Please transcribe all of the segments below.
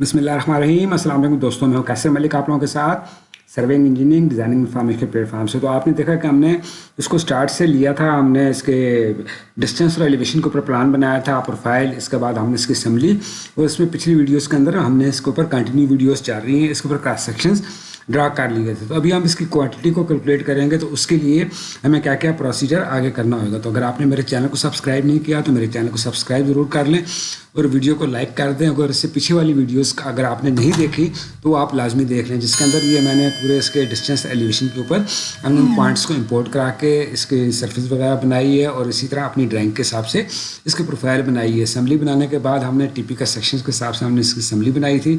بسم اللہ الرحمن الرحیم۔ السلام علیکم دوستوں، میں ہوں کیسر ملک آپ لوگوں کے ساتھ۔ سروینگ انجینئرنگ، ڈیزائننگ انفارمیشن کے پلیٹ فارم سے۔ تو آپ نے دیکھا کہ ہم نے اس کو سٹارٹ سے لیا تھا۔ ہم نے اس کے ڈسٹینس اور ایلیویشن کے اوپر پلان بنایا تھا۔ پروفائل اس کے بعد ہم نے اس کی اسمبلی اور اس میں پچھلی ویڈیوز کے اندر ہم نے اس کے اوپر کنٹینیو ویڈیوز چل رہی ہیں۔ اس کے اوپر کراس سیکشنز ڈرا کر لیے تھے۔ تو ابھی ہم اس کی کوانٹٹی کو کیلکولیٹ کریں گے تو اس کے لیے ہمیں کیا کیا پروسیجر آگے کرنا ہوگا۔ تو اگر آپ نے میرے چینل کو سبسکرائب نہیں کیا تو میرے چینل کو سبسکرائب ضرور کر لیں۔ اور ویڈیو کو لائک کر دیں۔ اگر اس سے پیچھے والی ویڈیوز اگر آپ نے نہیں دیکھی تو آپ لازمی دیکھ لیں۔ جس کے اندر یہ میں نے پورے اس کے ڈسٹینس ایلیویشن کے اوپر ہم نے ان پوائنٹس کو امپورٹ کرا کے اس کے سرفس وغیرہ بنائی ہے اور اسی طرح اپنی ڈرائنگ کے حساب سے اس کی پروفائل بنائی ہے۔ اسمبلی بنانے کے بعد ہم نے ٹی پی کا سیکشنس کے حساب سے ہم نے اس کی اسمبلی بنائی تھی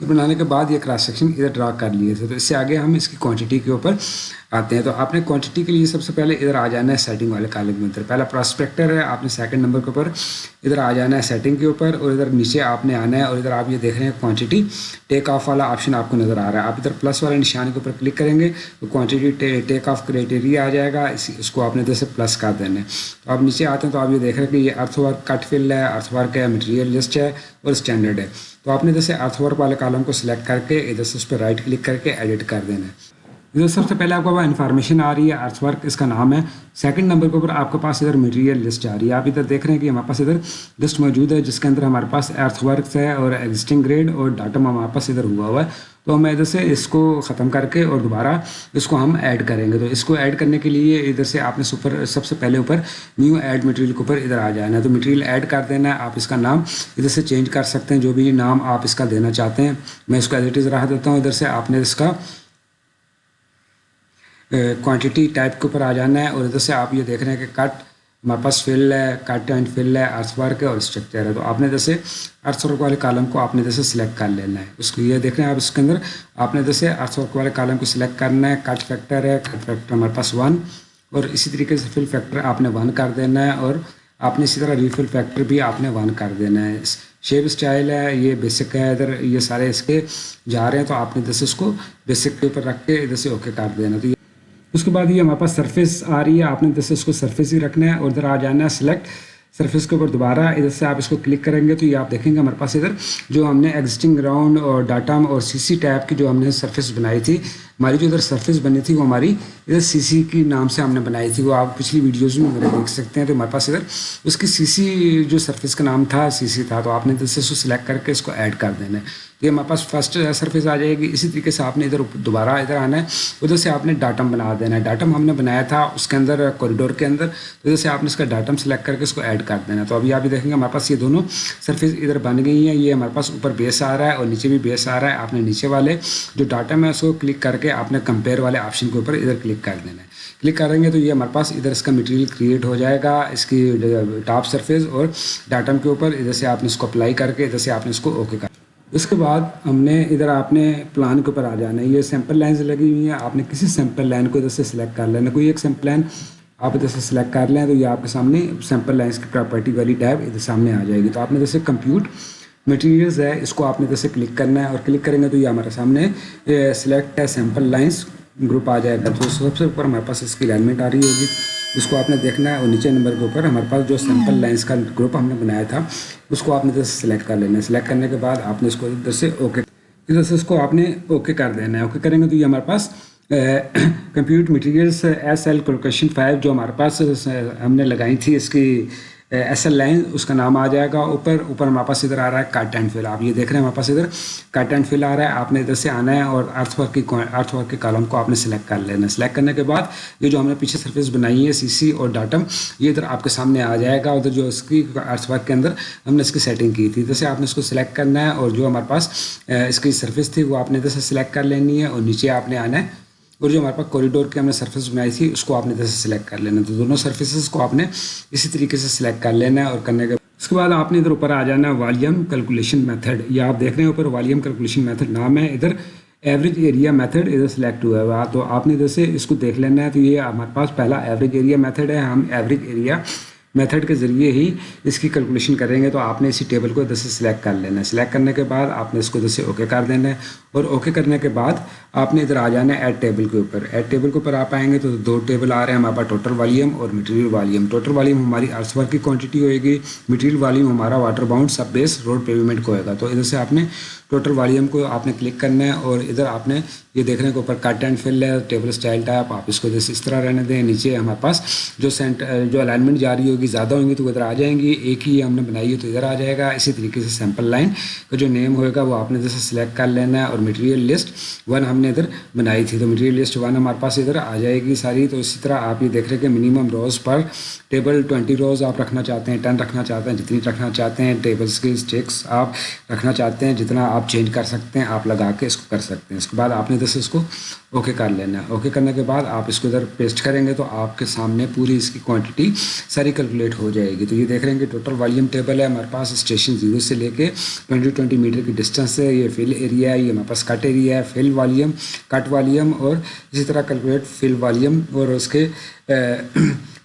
اور بنانے کے بعد یہ کراس سیکشن ادھر ڈرا کر لیے تھے۔ تو اس سے آگے ہم اس کی کوانٹٹی کے اوپر آتے ہیں۔ تو آپ نے کوانٹٹی کے لیے سب سے پہلے ادھر آ جانا ہے سیٹنگ والے کالم میں پہلا پراسپیکٹر ہے، آپ نے سیکنڈ نمبر کے اوپر ادھر آ جانا ہے سیٹنگ کے کے اوپر اور ادھر نیچے آپ نے آنا ہے اور ادھر آپ یہ دیکھ رہے ہیں کوانٹٹی ٹیک آف والا آپشن آپ کو نظر آ رہا ہے. آپ ادھر پلس والے نشان کے اوپر کلک کریں گے تو کوانٹٹی ٹیک آف کریٹیریا آ جائے گا. اس کو آپ نے ادھر سے پلس کر دینا ہے. تو آپ نیچے آتے ہیں تو آپ یہ دیکھ رہے ہیں کہ یہ ارتھ ورک کٹ فل ہے. ارتھ ورک ہے مٹیریل لسٹ ہے اور اسٹینڈرڈ ہے. تو آپ نے جیسے ارتھ ورک والے کالم کو سلیکٹ کر کے ادھر سے اس پہ رائٹ کلک کر کے ایڈٹ کر دینا ہے. ادھر سب سے پہلے آپ کو انفارمیشن آ رہی ہے ارتھ ورک اس کا نام ہے۔ سیکنڈ نمبر کے اوپر آپ کے پاس ادھر مٹیریل لسٹ آ رہی ہے۔ آپ ادھر دیکھ رہے ہیں کہ ہمارے پاس ادھر لسٹ موجود ہے، جس کے اندر ہمارے پاس ارتھ ورکس ہے اور ایگزسٹنگ گریڈ اور ڈاٹم ہمارے پاس ادھر ہوا ہوا ہے۔ تو ہم ادھر سے اس کو ختم کر کے اور دوبارہ اس کو ہم ایڈ کریں گے۔ تو اس کو ایڈ کرنے کے لیے ادھر سے آپ نے سپر سب سے پہلے اوپر نیو ایڈ مٹیریل کے اوپر ادھر آ جانا ہے۔ تو مٹیریل ایڈ کر دینا ہے، آپ اس کا نام ادھر سے چینج کر سکتے ہیں۔ جو بھی نام آپ اس کا دینا چاہتے ہیں، میں اس کو ایڈیٹیز رہا دیتا ہوں۔ ادھر سے آپ نے اس کا کوانٹٹی ٹائپ کے اوپر آ جانا ہے اور ادھر سے آپ یہ دیکھ رہے ہیں کہ کٹ ہمارے پاس فل ہے کٹ اینڈ فل ہے ارتھ ورک ہے اور اسٹرکچر ہے تو آپ نے جیسے ارتھ ورک والے کالم کو آپ نے جیسے سلیکٹ کر لینا ہے اس کو یہ دیکھ رہے ہیں آپ اس کے اندر آپ نے جیسے ارتھ ورک والے کالم کو سلیکٹ کرنا ہے کٹ فیکٹر ہے کٹ فیکٹر ہمارے پاس ون اور اسی طریقے سے فل فیکٹر آپ نے ون کر دینا ہے اور آپ نے اسی طرح ریفل فیکٹر بھی آپ نے ون کر دینا ہے شیپ اسٹائل ہے یہ بیسک ہے ادھر یہ سارے اس کے جا رہے ہیں تو آپ نے جیسے اس کو بیسک کے اوپر رکھ کے ادھر سے اوکے کر دینا تو اس کے بعد یہ ہمارے پاس سرفیس آ رہی ہے، آپ نے جیسے اس کو سرفیس ہی رکھنا ہے اور ادھر آ جانا ہے سلیکٹ سرفیس کے اوپر دوبارہ ادھر سے آپ اس کو کلک کریں گے تو یہ آپ دیکھیں گے ہمارے پاس ادھر جو ہم نے ایگزسٹنگ گراؤنڈ اور ڈاٹا اور سی سی ٹیپ کی جو ہم نے سرفیس بنائی تھی۔ ہماری جو ادھر سرفیس بنی تھی وہ ہماری ادھر سی سی کی نام سے ہم نے بنائی تھی، وہ آپ پچھلی ویڈیوز میں میرے دیکھ سکتے ہیں۔ تو ہمارے پاس ادھر اس کی سی سی جو سرفیس کا نام تھا سی سی تھا، تو آپ نے ادھر سے اس کو سلیکٹ کر کے اس کو ایڈ کر دینا ہے۔ تو یہ ہمارے پاس فرسٹ سرفیس آ جائے گی۔ اسی طریقے سے آپ نے ادھر دوبارہ ادھر آنا ہے۔ ادھر سے آپ نے ڈاٹم بنا دینا ہے۔ ڈاٹم ہم نے بنایا تھا اس کے اندر کوریڈور کے اندر۔ تو ادھر سے آپ نے اس کا ڈاٹم سلیکٹ کر کے اس کو ایڈ کر دینا ہے۔ تو ابھی آپ دیکھیں گے، ہمارے پاس یہ دونوں سرفیس ادھر بن گئی ہیں۔ یہ ہمارے پاس اوپر بیس آ رہا ہے اور نیچے بھی بیس آ رہا ہے۔ آپ نے نیچے والے جو ڈاٹم ہے، اس کو کلک کر کے کے آپ نے کمپیئر والے آپشن کے اوپر ادھر کلک کر دینا ہے۔ کلک کریں گے تو یہ ہمارے پاس ادھر اس کا مٹیریل کریٹ ہو جائے گا، اس کی ٹاپ سرفیس اور ڈاٹم کے اوپر ادھر سے آپ نے اس کو اپلائی کر کے ادھر سے آپ نے اس کو اوکے کر اس کے بعد ہم نے ادھر آپ نے پلان کے اوپر آ جانا ہے۔ یہ سیمپل لائنز لگی ہوئی ہیں، آپ نے کسی سیمپل لائن کو ادھر سے سلیکٹ کر لینا کوئی ایک سیمپل لائن آپ ادھر سے سلیکٹ کر لیں تو یہ آپ کے سامنے سیمپل لائنس کی پراپرٹی والی ٹیب ادھر سامنے آ جائے گی۔ تو آپ نے جیسے کمپیوٹ مٹیریلز ہے، اس کو آپ نے جیسے کلک کرنا ہے اور کلک کریں گے تو یہ ہمارے سامنے سلیکٹ ہے سیمپل لائنس گروپ آ جائے گا۔ تو سب سے اوپر ہمارے پاس اس کی الائنمنٹ آ رہی ہوگی۔ اس کو آپ نے دیکھنا ہے اور نیچے نمبر کے اوپر ہمارے پاس جو سیمپل لائنس کا گروپ ہم نے بنایا تھا، اس کو آپ نے ادھر سے سلیکٹ کر لینا ہے۔ سلیکٹ کرنے کے بعد آپ نے اس کو ادھر سے اوکے ادھر سے اس کو آپ نے اوکے کر دینا ہے۔ اوکے کریں گے تو یہ ہمارے پاس computer materials S L collocation five جو ہمارے پاس ہم نے لگائی تھی اس کی ایس ایل لائن اس کا نام آ جائے گا اوپر اوپر ہمارے پاس ادھر آ رہا ہے کٹ اینڈ فل، آپ یہ دیکھ رہے ہیں ہمارے پاس ادھر کٹ اینڈ فل آ رہا ہے، آپ نے ادھر سے آنا ہے اور ارتھ ورک کی ارتھ ورک کے کالم کو آپ نے سلیکٹ کر لینا ہے۔ سلیکٹ کرنے کے بعد یہ جو ہم نے پیچھے سرفیس بنائی ہے سی سی اور ڈاٹم یہ ادھر آپ کے سامنے آ جائے گا۔ ادھر جو اس کی ارتھ ورک کے اندر ہم نے اس کی سیٹنگ کی تھی۔ ادھر سے آپ نے اس کو سلیکٹ کرنا ہے اور جو ہمارے پاس اس کی سرفیس تھی، وہ آپ نے ادھر سے سلیکٹ کر لینی ہے اور نیچے آپ نے آنا ہے۔ اور جو ہمارے پاس کوریڈور کی ہم نے سرفیس بنائی تھی، اس کو آپ نے ادھر سے سلیکٹ کر لینا۔ تو دونوں سرفیسز کو آپ نے اسی طریقے سے سلیکٹ کر لینا ہے اور کرنے کے اس کے بعد آپ نے ادھر اوپر آ جانا ہے والیم کیلکولیشن میتھڈ یہ آپ دیکھ رہے ہیں اوپر والیم کیلکولیشن میتھڈ نام ہے۔ ادھر ایوریج ایریا میتھڈ ادھر سلیکٹ ہوا ہے۔ تو آپ نے ادھر سے اس کو دیکھ لینا ہے۔ تو یہ ہمارے پاس پہلا ایوریج ایریا میتھڈ ہے۔ ہم ایوریج ایریا میتھڈ کے ذریعے ہی اس کی کیلکولیشن کریں گے۔ تو آپ نے اسی ٹیبل کو ادھر سے سلیکٹ کر لینا ہے۔ سلیکٹ کرنے کے بعد آپ نے اس کو ادھر سے اوکے کر دینا ہے۔ اور اوکے کرنے کے بعد آپ نے ادھر آ جانا ہے ایڈ ٹیبل کے اوپر. ایڈ ٹیبل کے اوپر آپ آئیں گے تو دو ٹیبل آ رہے ہیں ہمارے پاس ٹوٹل والیم اور مٹیریل والیم ٹوٹل والیم ہماری ارتھ ورک کی کوانٹٹی ہوئے گی. مٹیریل والیم ہمارا water bound sub base road pavement کو ہوئے گا. تو ادھر سے آپ نے ٹوٹل والیم کو آپ نے کلک کرنا ہے اور ادھر آپ نے یہ دیکھنے کے اوپر کٹ اینڈ فل ہے ٹیبل اسٹائل ٹائپ آپ اس کو جیسے اس طرح رہنے دیں. نیچے ہمارے پاس جو سینٹ جو الائنمنٹ جاری ہوگی، زیادہ ہوں گی تو ادھر آ جائیں گی. ایک ہی ہم نے بنائی ہے تو ادھر آ جائے گا. اسی طریقے سے سیمپل لائن کا جو نیم ہوئے گا وہ آپ نے جیسے سلیکٹ کر لینا ہے اور مٹیریل لسٹ ون ہم نے ادھر بنائی تھی. تو مٹیریل لسٹ ون ہمارے پاس ادھر آ جائے گی ساری. تو اسی طرح آپ یہ دیکھ رہے کہ minimum rows per table twenty rows آپ رکھنا چاہتے ہیں. ٹین رکھنا چاہتے ہیں. جتنی رکھنا چاہتے ہیں. ٹیبلس کی اسٹیکس آپ رکھنا چاہتے ہیں. جتنا آپ چینج کر سکتے ہیں، آپ لگا کے اس کو کر سکتے ہیں. اس کے بعد آپ نے جیسے اس کو اوکے کر لینا ہے. اوکے کرنے کے بعد آپ اس کو ادھر پیسٹ کریں گے تو آپ کے سامنے پوری اس کی کوانٹٹی ساری کیلکولیٹ ہو جائے گی. تو یہ دیکھ رہے ہیں کہ ٹوٹل والیم ٹیبل ہے. ہمارے پاس اسٹیشن زیرو سے لے کے ٹوئنٹی ٹوئنٹی میٹر کی ڈسٹینس ہے. یہ فل ایریا ہے. یہ ہمارے پاس کٹ ایریا ہے فل والیم، کٹ والیم اور اسی طرح کیلکولیٹ فل والیم اور اس کے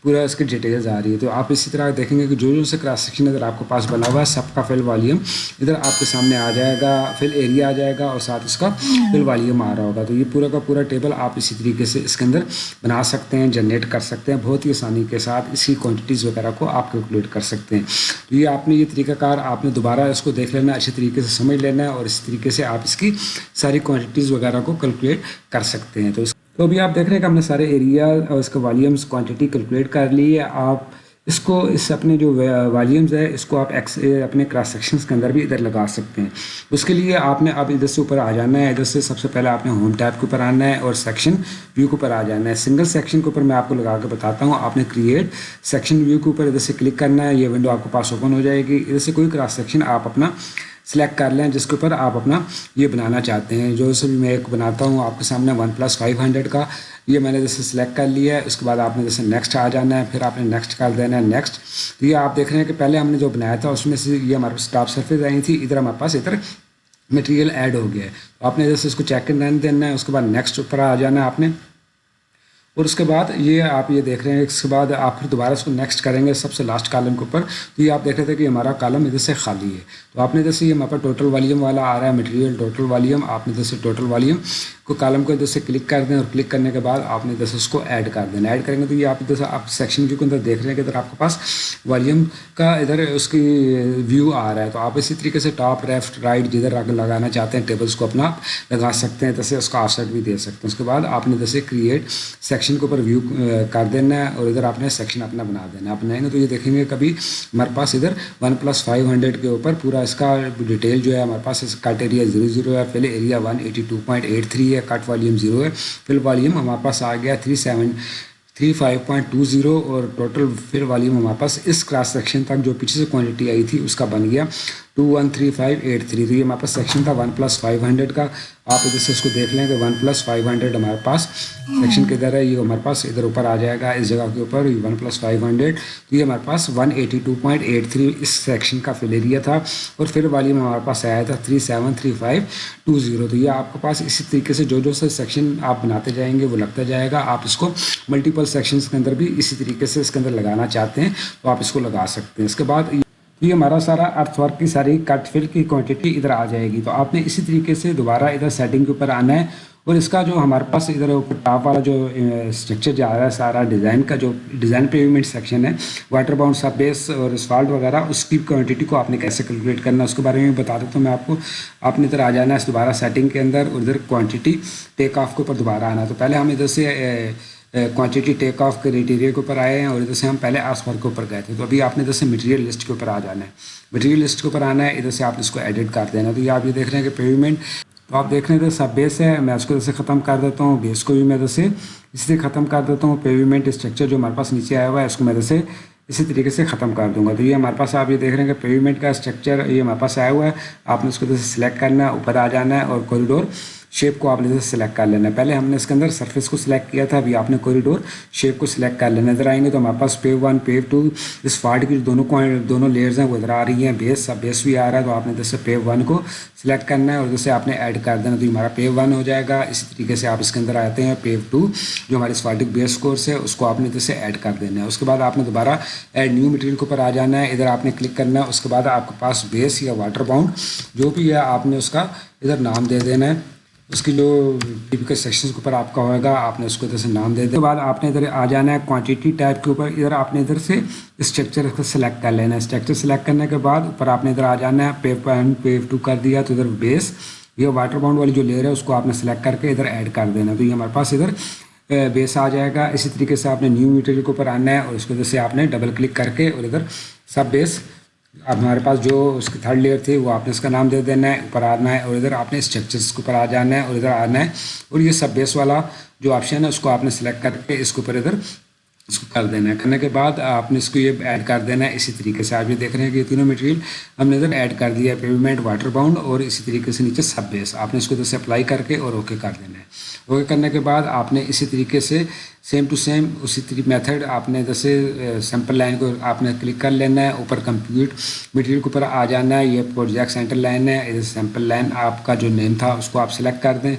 پورا اس کی ڈیٹیلز آ رہی ہے۔ تو آپ اسی طرح دیکھیں گے کہ جو جو سے کراس سیکشن ادھر آپ کے پاس بنا ہوا ہے، سب کا فل والیم ادھر آپ کے سامنے آ جائے گا فل ایریا آ جائے گا اور ساتھ اس کا فل والیم آ رہا ہوگا۔ تو یہ پورا کا پورا ٹیبل آپ اسی طریقے سے اس کے اندر بنا سکتے ہیں جنریٹ کر سکتے ہیں۔ بہت ہی آسانی کے ساتھ اس کی کوانٹٹیز وغیرہ کو آپ کیلکولیٹ کر سکتے ہیں۔ تو یہ آپ نے یہ طریقہ کار آپ نے دوبارہ اس کو دیکھ لینا ہے اچھے طریقے سے سمجھ لینا ہے اور اس طریقے سے آپ اس کی ساری کوانٹٹیز وغیرہ کو کیلکولیٹ کر سکتے ہیں۔ تو اس تو ابھی آپ دیکھ رہے ہیں کہ ہم نے سارے ایریا اور اس کا والیومس کوانٹٹی کیلکولیٹ کر لی ہے۔ آپ اس کو اس اپنے جو والیومز ہے اس کو آپ ایکس اپنے کراس سیکشنز کے اندر بھی ادھر لگا سکتے ہیں۔ اس کے لیے آپ نے اب ادھر سے اوپر آ جانا ہے۔ ادھر سے سب سے پہلے آپ نے ہوم ٹیب کے اوپر آنا ہے اور سیکشن ویو کے اوپر آ جانا ہے۔ سنگل سیکشن کے اوپر میں آپ کو لگا کے بتاتا ہوں۔ آپ نے کریٹ سیکشن ویو کے اوپر ادھر سے کلک کرنا ہے۔ یہ ونڈو آپ کے پاس اوپن ہو جائے گی۔ ادھر سے کوئی کراس سیکشن آپ اپنا سلیکٹ کر لیں، جس کے اوپر آپ اپنا یہ بنانا چاہتے ہیں۔ جو سے بھی میں ایک بناتا ہوں، آپ کے سامنے ون پلس فائیو ہنڈریڈ کا۔ یہ میں نے جیسے سلیکٹ کر لیا ہے، اس کے بعد آپ نے جیسے نیکسٹ آ جانا ہے، پھر آپ نے نیکسٹ کر دینا ہے نیکسٹ تو یہ آپ دیکھ رہے ہیں کہ پہلے ہم نے جو بنایا تھا، اس میں سے یہ ہمارے پاس ٹاپ سرفیس آئی تھی، ادھر ہمارے پاس ادھر مٹیریل ایڈ ہو گیا ہے۔ آپ نے جیسے اس کو چیک کرنے دینا ہے، اس کے بعد نیکسٹ اوپر آ جانا ہے آپ نے۔ اور اس کے بعد یہ آپ یہ دیکھ رہے ہیں، اس کے بعد آپ پھر دوبارہ اس کو نیکسٹ کریں گے سب سے لاسٹ کالم کے اوپر۔ تو یہ آپ دیکھ رہے تھے کہ ہمارا کالم ادھر سے خالی ہے۔ تو آپ نے جیسے یہ ہمارے پاس ٹوٹل والیوم والا آ رہا ہے مٹیریل ٹوٹل والیم آپ نے جیسے ٹوٹل والیوم کو کالم کو ادھر سے کلک کر دیں اور کلک کرنے کے بعد آپ نے جیسے اس کو ایڈ کر دینا ایڈ کریں گے تو یہ آپ ادھر سے آپ سیکشن کے اندر دیکھ رہے ہیں کہ ادھر آپ کے پاس والیم کا ادھر اس کی ویو آ رہا ہے۔ تو آپ اسی طریقے سے ٹاپ لیفٹ رائٹ جدھر لگانا چاہتے ہیں ٹیبلس کو اپنا لگا سکتے ہیں جیسے اس کا آف سیٹ بھی دے سکتے ہیں۔ اس کے بعد آپ نے جیسے کریٹ سیکشن کے اوپر ویو کر دینا ہے اور ادھر آپ نے سیکشن اپنا بنا دینا ہے۔ آپ بنائیں گے تو یہ دیکھیں گے کبھی ہمارے پاس ادھر ون پلس فائیو ہنڈریڈ کے اوپر پورا اس کا ڈیٹیل جو ہے ہمارے پاس کٹ ایریا زیرو زیرو ہے۔ پہلے area one eighty two point eight three ہے۔ کٹ والیوم زیرو ہے۔ فل والیوم ہمارے پاس آ گیا three seven, three five point two zero اور ٹوٹل فل والیوم ہمارے پاس اس کراس سیکشن تک جو پیچھے سے کوانٹٹی آئی تھی اس کا بن گیا۔ Two one three five eight three تو یہ ہمارے پاس سیکشن تھا ون پلس فائیو ہنڈریڈ کا۔ آپ ادھر سے اس کو دیکھ لیں کہ ون پلس فائیو ہنڈریڈ ہمارے پاس سیکشن کدھر ہے، یہ ہمارے پاس ادھر اوپر آ جائے گا، اس جگہ کے اوپر ون پلس فائیو ہنڈریڈ تو یہ ہمارے پاس one eighty two point eight three اس سیکشن کا فل ایریا تھا۔ اور پھر والی میں ہمارے پاس آیا تھا three seven three five two zero تو یہ آپ کے پاس اسی طریقے سے جو جو سے سیکشن آپ بناتے جائیں گے وہ لگتا جائے گا۔ آپ اس کو ملٹیپل سیکشنس کے اندر بھی اسی طریقے سے اس کے اندر لگانا چاہتے ہیں تو آپ اس کو لگا سکتے ہیں۔ اس کے بعد یہ ہمارا سارا ارتھ ورک کی ساری کٹ فل کی کوانٹٹی ادھر آ جائے گی۔ تو آپ نے اسی طریقے سے دوبارہ ادھر سیٹنگ کے اوپر آنا ہے اور اس کا جو ہمارے پاس ادھر اوپر ٹاپ والا جو اسٹرکچر جا رہا ہے، سارا ڈیزائن کا جو ڈیزائن پیومنٹ سیکشن ہے واٹر باؤنڈ سب بیس اور اسفالٹ وغیرہ، اس کی کوانٹٹی کو آپ نے کیسے کیلکولیٹ کرنا ہے، اس کے بارے میں بتا دیتا ہوں میں آپ کو۔ آپ نے ادھر آ جانا ہے دوبارہ سیٹنگ کے اندر اور ادھر کوانٹٹی ٹیک آف کے اوپر دوبارہ آنا ہے۔ تو پہلے ہم ادھر سے کوانٹٹی ٹیک آف کریٹیریا کے اوپر آئے ہیں اور ادھر سے ہم پہلے آس پر کے اوپر گئے تھے۔ تو ابھی آپ نے ادھر سے مٹیریل لسٹ کے اوپر آ جانا ہے۔ مٹیریل لسٹ کے اوپر آنا ہے، ادھر سے آپ اس کو ایڈٹ کر دینا تو یہ آپ یہ دیکھ رہے ہیں کہ پیمنٹ تو آپ دیکھ رہے ہیں سب بیس ہے۔ میں اس کو ادھر سے ختم کر دیتا ہوں بیس کو بھی میں ادھر سے اسی سے ختم کر دیتا ہوں۔ پیومنٹ اسٹرکچر جو ہمارے پاس نیچے آیا ہوا ہے، اس کو میں ادھر سے اسی طریقے سے ختم کر دوں گا۔ تو یہ ہمارے پاس آپ یہ دیکھ رہے ہیں کہ پیومنٹ کا اسٹرکچر یہ ہمارے پاس آیا ہوا ہے۔ آپ نے اس کو ادھر سے سلیکٹ کرنا ہے، اوپر آ جانا ہے اور کوریڈور شیپ کو آپ نے سلیکٹ کر لینا ہے۔ پہلے ہم نے اس کے اندر سرفیس کو سلیکٹ کیا تھا، ابھی آپ نے کوریڈور شیپ کو سلیکٹ کر لینا ادھر آئیں گے تو ہمارے پاس پیو ون پیو ٹو اس فارٹ کی دونوں دونوں لیئرز ہیں، وہ ادھر آ رہی ہیں۔ بیس سب بیس بھی آ رہا ہے تو آپ نے جیسے پیو ون کو سلیکٹ کرنا ہے اور جیسے آپ نے ایڈ کر دینا تو ہمارا پیو ون ہو جائے گا۔ اسی طریقے سے آپ اس کے اندر آتے ہیں پیو ٹو جو ہماری اسفارٹک بیس کورس ہے، اس کو آپ نے جیسے ایڈ کر دینا ہے۔ اس کے بعد آپ نے دوبارہ ایڈ نیو مٹیریل کے اوپر آ جانا ہے۔ ادھر آپ نے کلک کرنا ہے۔ اس کے بعد آپ کے پاس بیس یا واٹر باؤنڈ جو بھی ہے، آپ نے اس کا ادھر نام دے دینا ہے۔ اس کی جو ٹیپیکل سیکشنز کے اوپر آپ کا ہوئے گا، آپ نے اس کو ادھر سے نام دے دیں بعد آپ نے ادھر آ جانا ہے کوانٹیٹی ٹائپ کے اوپر۔ ادھر آپ نے ادھر سے اسٹرکچر کو سلیکٹ کر لینا ہے۔ اسٹرکچر سلیکٹ کرنے کے بعد اوپر آپ نے ادھر آ جانا ہے پیو ون پیو ٹو کر دیا تو ادھر بیس یہ واٹر باؤنڈ والی جو لیئر ہے اس کو آپ نے سلیکٹ کر کے ادھر ایڈ کر دینا تو یہ ہمارے پاس ادھر بیس آ جائے گا۔ اسی طریقے سے آپ نے نیو میٹیریل کے اوپر آنا ہے اور اس کو ادھر سے آپ نے ڈبل کلک کر کے اور ادھر سب بیس اب ہمارے پاس جو اس کی تھرڈ لیئر تھی وہ آپ نے اس کا نام دے دینا ہے، اوپر آنا ہے اور ادھر آپ نے اسٹرکچرس کے اوپر آ جانا ہے اور ادھر آنا ہے اور یہ سب بیس والا جو آپشن ہے اس کو آپ نے سلیکٹ کر کے اس کے اوپر ادھر اس کو کر دینا ہے۔ کرنے کے بعد آپ نے اس کو یہ ایڈ کر دینا ہے اسی طریقے سے۔ آپ یہ دیکھ رہے ہیں کہ یہ تینوں مٹیریل ہم نے ادھر ایڈ کر دیا ہے پیومنٹ واٹر باؤنڈ اور اسی طریقے سے نیچے سب بیس آپ نے اس کو ادھر سے اپلائی کر کے اور اوکے کر دینا ہے۔ اوکے کرنے کے بعد آپ نے اسی طریقے سے سیم ٹو سیم اسی طریقے میتھڈ آپ نے جیسے سیمپل لائن کو آپ نے کلک کر لینا ہے۔ اوپر کمپیوٹ مٹیریل کے اوپر آ جانا ہے۔ یہ پروجیکٹ سینٹر لائن ہے۔ ادھر سیمپل لائن آپ کا جو نیم تھا اس کو آپ سلیکٹ کر دیں۔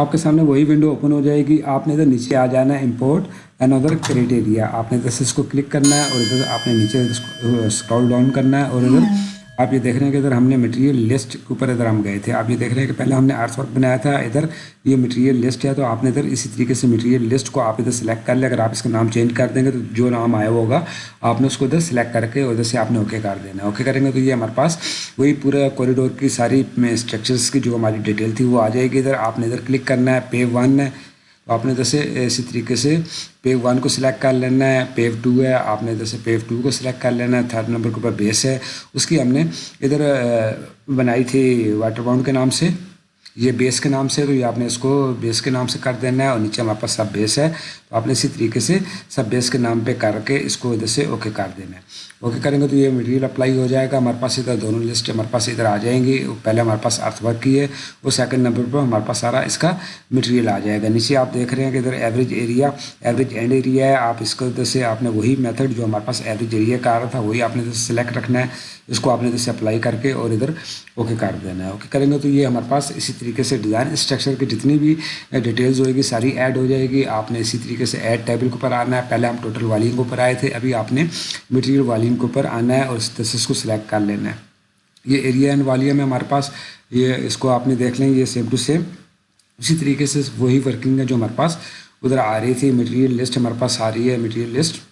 آپ کے سامنے وہی ونڈو اوپن ہو جائے گی۔ آپ نے ادھر نیچے آ جانا ہے امپورٹ اینڈ ادھر کریٹیریا آپ نے ادھر سے اس کو کلک کرنا ہے اور ادھر آپ نے نیچے اسکرول ڈاؤن uh, کرنا ہے اور ادھر ہاں۔ آپ یہ دیکھ رہے ہیں کہ ادھر ہم نے مٹیریل لسٹ کے اوپر ادھر ہم گئے تھے۔ آپ یہ دیکھ رہے ہیں کہ پہلے ہم نے آرٹس ورک بنایا تھا، ادھر یہ مٹیریل لسٹ ہے، تو آپ نے ادھر اسی طریقے سے مٹیریل لسٹ کو آپ ادھر سلیکٹ کر لیں۔ اگر آپ اس کا نام چینج کر دیں گے تو جو نام آیا ہوگا۔ آپ نے اس کو ادھر سلیکٹ کر کے ادھر سے آپ نے اوکے کر دینا۔ اوکے کریں گے تو یہ ہمارے پاس وہی پورا کوریڈور کی ساری اسٹرکچرس کی جو ہماری ڈیٹیل تھی وہ آ جائے گی۔ ادھر آپ نے ادھر کلک کرنا ہے پے ون ہے۔ آپ نے جیسے اسی طریقے سے پیو ون کو سلیکٹ کر لینا ہے، پیو ٹو ہے، آپ نے جیسے پیو ٹو کو سلیکٹ کر لینا ہے تھرڈ نمبر کے اوپر بیس ہے۔ اس کی ہم نے ادھر بنائی تھی واٹر باؤنڈ کے نام سے۔ یہ بیس کے نام سے تو یہ آپ نے اس کو بیس کے نام سے کر دینا ہے اور نیچے ہمارے پاس سب بیس ہے۔ تو آپ نے اسی طریقے سے سب بیس کے نام پہ کر کے اس کو ادھر سے اوکے کر دینا ہے۔ اوکے کریں گے تو یہ مٹیریل اپلائی ہو جائے گا۔ ہمارے پاس ادھر دونوں لسٹ ہمارے پاس ادھر آ جائیں گی۔ پہلے ہمارے پاس ارتھ ورک کی ہے۔ وہ سیکنڈ نمبر پر ہمارے پاس سارا اس کا مٹیریل آ جائے گا۔ نیچے آپ دیکھ رہے ہیں کہ ادھر average area average end area ہے۔ آپ اس کو ادھر سے آپ نے وہی میتھڈ جو ہمارے پاس ایوریج ایریا کا آ رہا تھا، وہی آپ نے ادھر سلیکٹ رکھنا ہے۔ اس کو آپ نے ادھر سے اپلائی کر کے اور ادھر اوکے کر دینا ہے۔ اوکے کریں گے تو یہ ہمارے پاس اسی طریقے سے ڈیزائن اسٹرکچر کی جتنی بھی ڈیٹیلز ہوئے گی، ساری ایڈ ہو جائے گی۔ آپ نے اسی طریقے سے ایڈ ٹیبل کے اوپر آنا ہے۔ پہلے ہم ٹوٹل والیم کے اوپر آئے تھے، ابھی آپ نے مٹیریل والیم کے اوپر آنا ہے اور اس کو سلیکٹ کر لینا ہے۔ یہ ایریا اینڈ والیم ہے ہمارے پاس۔ یہ اس کو آپ نے دیکھ لیں، یہ سیم ٹو سیم اسی طریقے سے وہی ورکنگ ہے جو ہمارے پاس ادھر آ رہی تھی۔ مٹیریل لسٹ ہمارے پاس آ رہی ہے مٹیریل لسٹ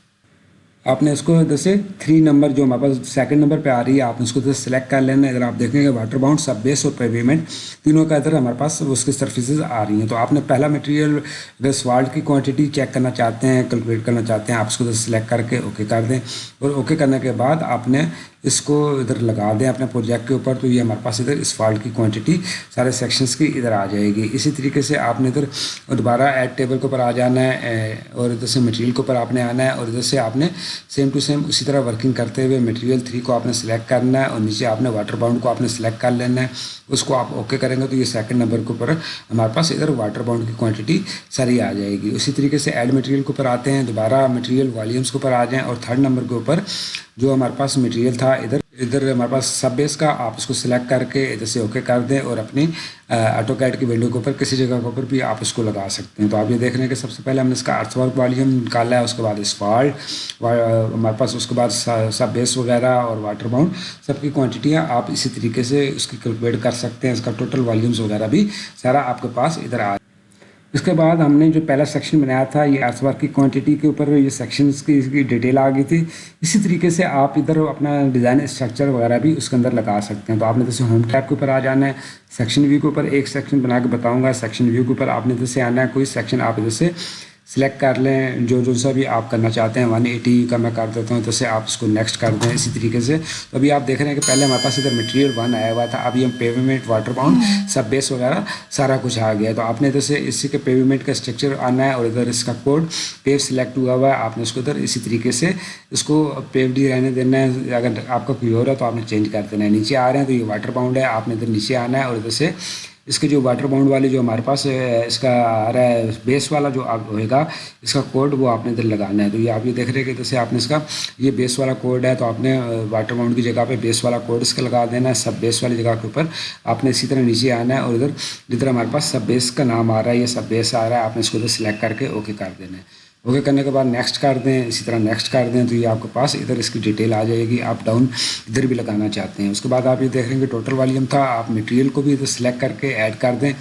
آپ نے اس کو جیسے تھری نمبر جو ہمارے پاس سیکنڈ نمبر پہ آ رہی ہے، آپ نے اس کو سلیکٹ کر لینا ہے اگر آپ دیکھیں گے واٹر باؤنڈ سب بیس اور پیویمنٹ تینوں کا ادھر ہمارے پاس اس کی سرفیسز آ رہی ہیں۔ تو آپ نے پہلا مٹیریل اگر سوالٹ کی کوانٹٹی چیک کرنا چاہتے ہیں کیلکولیٹ کرنا چاہتے ہیں، آپ اس کو سلیکٹ کر کے اوکے کر دیں۔ اور اوکے کرنے کے بعد آپ نے اس کو ادھر لگا دیں اپنے پروجیکٹ کے اوپر، تو یہ ہمارے پاس ادھر اس فالٹ کی کوانٹٹی سارے سیکشنس کی ادھر آ جائے گی۔ اسی طریقے سے آپ نے ادھر دوبارہ ایڈ ٹیبل کے اوپر آ جانا ہے اور ادھر سے مٹیریل کے اوپر آپ نے آنا ہے، اور ادھر سے آپ نے سیم ٹو سیم اسی طرح ورکنگ کرتے ہوئے مٹیریل تھری کو آپ نے سلیکٹ کرنا ہے، اور نیچے آپ نے واٹر باؤنڈ کو آپ نے سلیکٹ کر لینا ہے۔ اس کو آپ اوکے کریں گے تو یہ سیکنڈ نمبر کے اوپر ہمارے پاس ادھر واٹر باؤنڈ کی کوانٹٹی ساری آ جائے گی۔ اسی طریقے سے ایڈ مٹیریل کے اوپر آتے ہیں، دوبارہ مٹیریل والیومس کے اوپر آ جائیں، اور تھرڈ نمبر کے اوپر جو ہمارے پاس مٹیریل تھا، ادھر ادھر ہمارے پاس سب بیس کا، آپ اس کو سلیکٹ کر کے ادھر سے اوکے کر دیں اور اپنی آٹو کیٹ کی ونڈو کے اوپر، کسی جگہ کے اوپر بھی آپ اس کو لگا سکتے ہیں۔ تو آپ یہ دیکھ رہے ہیں کہ سب سے پہلے ہم نے اس کا ارتھ ورک والیوم نکالا ہے، اس کے بعد اسفالٹ ہمارے پاس اس کے بعد سب بیس وغیرہ اور واٹر باؤنڈ سب کی کوانٹٹیاں آپ اسی طریقے سے اس کی کیلکولیٹ کر سکتے ہیں۔ اس کا ٹوٹل والیومس وغیرہ بھی سارا آپ کے پاس ادھر آ اس کے بعد ہم نے جو پہلا سیکشن بنایا تھا، یہ ارتھ ورک کی کوانٹٹی کے اوپر یہ سیکشنس کی اس کی ڈیٹیل آ گئی تھی۔ اسی طریقے سے آپ ادھر اپنا ڈیزائن اسٹرکچر وغیرہ بھی اس کے اندر لگا سکتے ہیں۔ تو آپ نے جیسے ہوم ٹیپ کے اوپر آ جانا ہے سیکشن ویو کے اوپر ایک سیکشن بنا کے بتاؤں گا۔ سیکشن ویو کے اوپر آپ نے جیسے آنا ہے، کوئی سیکشن آپ ادھر سے سلیکٹ کر لیں جو جو سا بھی آپ کرنا چاہتے ہیں ون ایٹی کا میں کر دیتا ہوں تو سے آپ اس کو نیکسٹ کر دیں اسی طریقے سے۔ تو ابھی آپ دیکھ رہے ہیں کہ پہلے ہمارے پاس ادھر مٹیریل ون آیا ہوا تھا ابھی ہم pavement water bound sub base وغیرہ سارا کچھ آ گیا تو آپ نے ادھر سے اسی کے پیومنٹ کا اسٹرکچر آنا ہے اور ادھر اس کا کوڈ پیو سلیکٹ ہوا ہوا ہے۔ آپ نے اس کو ادھر اسی طریقے سے اس کو پیو ڈی رہنے دینا ہے۔ اگر آپ کا کوئی اور ہے تو آپ نے چینج کر دینا ہے۔ نیچے آ رہے ہیں تو یہ واٹر باؤنڈ ہے آپ نے ادھر نیچے آنا ہے اور ادھر سے اس کے جو واٹر باؤنڈ والی جو ہمارے پاس اس کا آ رہا ہے بیس والا جو ہوئے گا، اس کا کوڈ وہ آپ نے ادھر لگانا ہے۔ تو یہ آپ یہ دیکھ رہے ہیں کہ جیسے آپ نے اس کا یہ بیس والا کوڈ ہے، تو آپ نے واٹر باؤنڈ کی جگہ پہ بیس والا کوڈ اس کا لگا دینا ہے سب بیس والی جگہ کے اوپر۔ آپ نے اسی طرح نیچے آنا ہے اور ادھر جدھر ہمارے پاس سب بیس کا نام آ رہا ہے، یہ سب بیس آ رہا ہے، آپ نے اس کو ادھر سلیکٹ کر کے اوکے کر دینا ہے۔ اوکے کرنے کے بعد نیکسٹ کر دیں اسی طرح نیکسٹ کر دیں تو یہ آپ کے پاس ادھر اس کی ڈیٹیل آ جائے گی آپ ڈاؤن ادھر بھی لگانا چاہتے ہیں اس کے بعد آپ یہ دیکھ رہے ہیں کہ ٹوٹل والیوم تھا آپ مٹیریل کو بھی ادھر سلیکٹ کر کے ایڈ کر دیں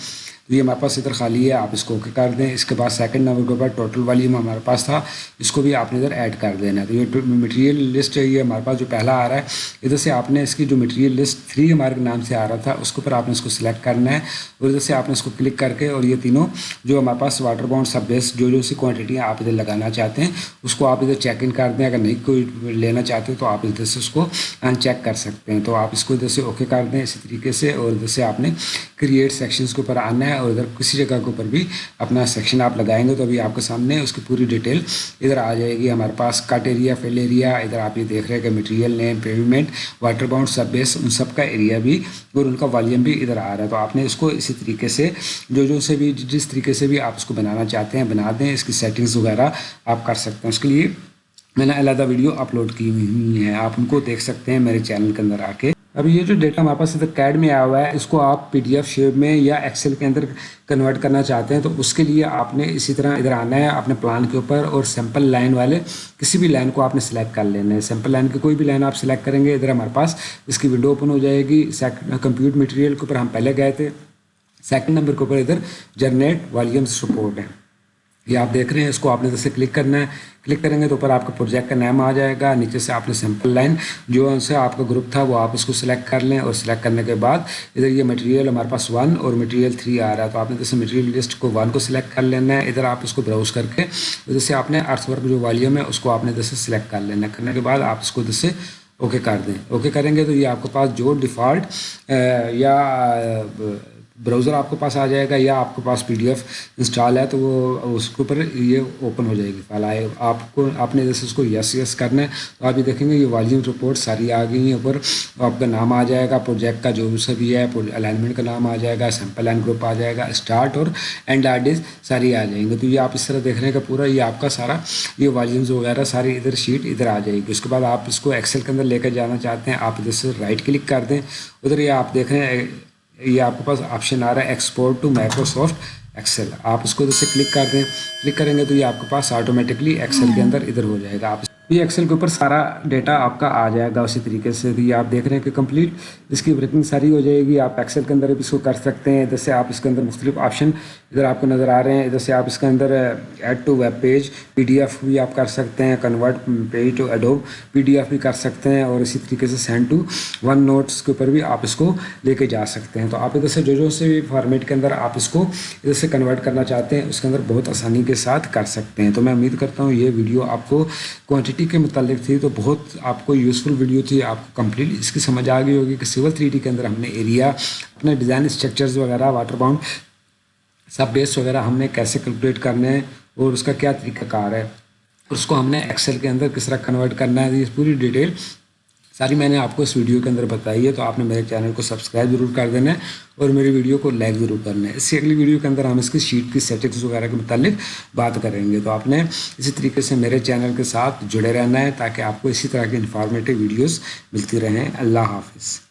تو یہ ہمارے پاس ادھر خالی ہے، آپ اس کو اوکے کر دیں۔ اس کے بعد سیکنڈ نمبر کے اوپر ٹوٹل والیوم ہمارے پاس تھا۔ اس کو بھی آپ نے ادھر ایڈ کر دینا ہے۔ تو یہ مٹیریل لسٹ ہے، یہ ہمارے پاس جو پہلا آ رہا ہے، ادھر سے آپ نے اس کی جو مٹیریل لسٹ تھری ہمارے نام سے آ رہا تھا، اس کے اوپر آپ نے اس کو سلیکٹ کرنا ہے۔ اور ادھر سے آپ نے اس کو کلک کر کے اور یہ تینوں جو ہمارے پاس واٹر باؤنڈ سب بیس جو جو سی کوانٹٹی آپ ادھر لگانا چاہتے ہیں۔ اس کو آپ ادھر چیک ان کر دیں۔ اگر نہیں کوئی لینا چاہتے تو آپ ادھر سے اس کو ان چیک کر سکتے ہیں۔ تو آپ اس کو ادھر سے اوکے کر دیں اسی طریقے سے۔ اور ادھر سے آپ نے کریٹ سیکشنس کے اوپر آنا ہے اور ادھر کسی جگہ کے اوپر بھی اپنا سیکشن آپ لگائیں گے تو ابھی آپ کے سامنے اس کی پوری ڈیٹیل ادھر آ جائے گی۔ ہمارے پاس کٹ ایریا فیل ایریا ادھر آپ یہ دیکھ رہے ہیں کہ material name pavement water bound sub base ان سب کا ایریا بھی اور ان کا والیوم بھی ادھر آ رہا ہے۔ تو آپ نے اس کو اسی طریقے سے جو جو سے بھی جس طریقے سے بھی آپ اس کو بنانا چاہتے ہیں بنا دیں۔ اس کی سیٹنگس وغیرہ آپ کر سکتے ہیں۔ اس کے لیے میں نے علیحدہ ویڈیو اپلوڈ کی ہوئی ہیں۔ آپ ان کو دیکھ سکتے ہیں میرے چینل کے اندر آ کے۔ اب یہ جو ڈیٹا ہمارے پاس ادھر کیڈ میں آیا ہوا ہے، اس کو آپ پی ڈی ایف شیپ میں یا ایکسل کے اندر کنورٹ کرنا چاہتے ہیں، تو اس کے لیے آپ نے اسی طرح ادھر آنا ہے اپنے پلان کے اوپر اور سیمپل لائن والے کسی بھی لائن کو آپ نے سلیکٹ کر لینا ہے۔ سیمپل لائن کی کوئی بھی لائن آپ سلیکٹ کریں گے، ادھر ہمارے پاس اس کی ونڈو اوپن ہو جائے گی۔ کمپیوٹر مٹیریل کے اوپر ہم پہلے گئے تھے۔ سیکنڈ نمبر کے اوپر ادھر جنریٹ والیومس سپورٹ ہے۔ یہ آپ دیکھ رہے ہیں، اس کو آپ نے جیسے کلک کرنا ہے۔ کلک کریں گے تو اوپر آپ کا پروجیکٹ کا نیم آ جائے گا۔ نیچے سے آپ نے سمپل لائن جو ان سے آپ کا گروپ تھا، وہ آپ اس کو سلیکٹ کر لیں اور سلیکٹ کرنے کے بعد ادھر یہ مٹیریل ہمارے پاس ون اور مٹیریل تھری آ رہا ہے۔ تو آپ نے جیسے مٹیریل لسٹ کو ون کو سلیکٹ کر لینا ہے۔ ادھر آپ اس کو براؤز کر کے ادھر سے آپ نے ارتھ ورک جو والیوم ہے، اس کو آپ نے جیسے سلیکٹ کر لینا کرنے کے بعد آپ اس کو جیسے اوکے کر دیں۔ اوکے کریں گے تو یہ آپ کے پاس جو ڈیفالٹ یا براؤزر آپ کے پاس آ جائے گا یا آپ کے پاس پی ڈی ایف انسٹال ہے تو وہ اس کے اوپر یہ اوپن ہو جائے گی فائل آئے آپ کو آپ نے جیسے اس کو یس یس کرنا ہے تو آپ یہ دیکھیں گے یہ والیوم رپورٹ ساری آ گئی ہیں اوپر. آپ کا نام آ جائے گا پروجیکٹ کا جو سا بھی ہے الائنمنٹ کا نام آ جائے گا سیمپل لائن گروپ آ جائے گا اسٹارٹ اور اینڈ آرڈیز ساری آ جائیں گے. تو یہ آپ اس طرح دیکھ رہے ہیں کہ پورا یہ آپ کا سارا یہ والیومز وغیرہ ساری ادھر شیٹ ادھر آ جائے گی. اس کے بعد آپ اس کو ایکسل کے اندر لے کر جانا چاہتے ہیں، آپ ادھر سے رائٹ کلک کر دیں. ادھر یہ آپ دیکھ رہے ہیں یہ آپ کے پاس آپشن آ رہا ہے ایکسپورٹ ٹو مائکروسافٹ ایکسل آپ اس کو جیسے کلک کر دیں. کلک کریں گے تو یہ آپ کے پاس آٹومیٹکلی ایکسل کے اندر ادھر ہو جائے گا. آپ یہ ایکسل کے اوپر سارا ڈیٹا آپ کا آ جائے گا اسی طریقے سے. یہ آپ دیکھ رہے ہیں کہ کمپلیٹ اس کی ورکنگ ساری ہو جائے گی. آپ ایکسل کے اندر بھی اس کو کر سکتے ہیں. ادھر سے آپ اس کے اندر مختلف آپشن ادھر آپ کو نظر آ رہے ہیں، ادھر سے آپ اس کے اندر add to web page P D F بھی آپ کر سکتے ہیں کنورٹ پیج ٹو ایڈو پی ڈی ایف بھی کر سکتے ہیں اور اسی طریقے سے سینڈ ٹو ون نوٹس کے اوپر بھی آپ اس کو لے کے جا سکتے ہیں۔ تو آپ ادھر سے جو جو سے بھی فارمیٹ کے اندر آپ اس کو ادھر سے کنورٹ کرنا چاہتے ہیں، اس کے اندر بہت آسانی کے ساتھ کر سکتے ہیں۔ تو میں امید کرتا ہوں یہ ویڈیو آپ کو کوانٹٹی کے متعلق تھی، تو بہت آپ کو یوزفل ویڈیو تھی، آپ کو کمپلیٹ اس کی سمجھ آ گئی ہوگی کہ سول تھری ڈی کے اندر ہم نے ایریا اپنے ڈیزائن اسٹرکچرز وغیرہ واٹر باؤنڈ سب بیس وغیرہ ہم نے کیسے کیلکولیٹ کرنے ہیں اور اس کا کیا طریقہ کار ہے، اس کو ہم نے ایکسل کے اندر کس طرح کنورٹ کرنا ہے، یہ پوری ڈیٹیل ساری میں نے آپ کو اس ویڈیو کے اندر بتائی ہے، تو آپ نے میرے چینل کو سبسکرائب ضرور کر دینا ہے اور میری ویڈیو کو لائک ضرور کرنا ہے۔ اس سے اگلی ویڈیو کے اندر ہم اس کی شیٹ کی سیٹنگس وغیرہ کے متعلق بات کریں گے۔ تو آپ نے اسی طریقے سے میرے چینل کے ساتھ جڑے رہنا ہے تاکہ آپ کو اسی طرح کی انفارمیٹیو ویڈیوز ملتی رہیں۔ اللہ حافظ۔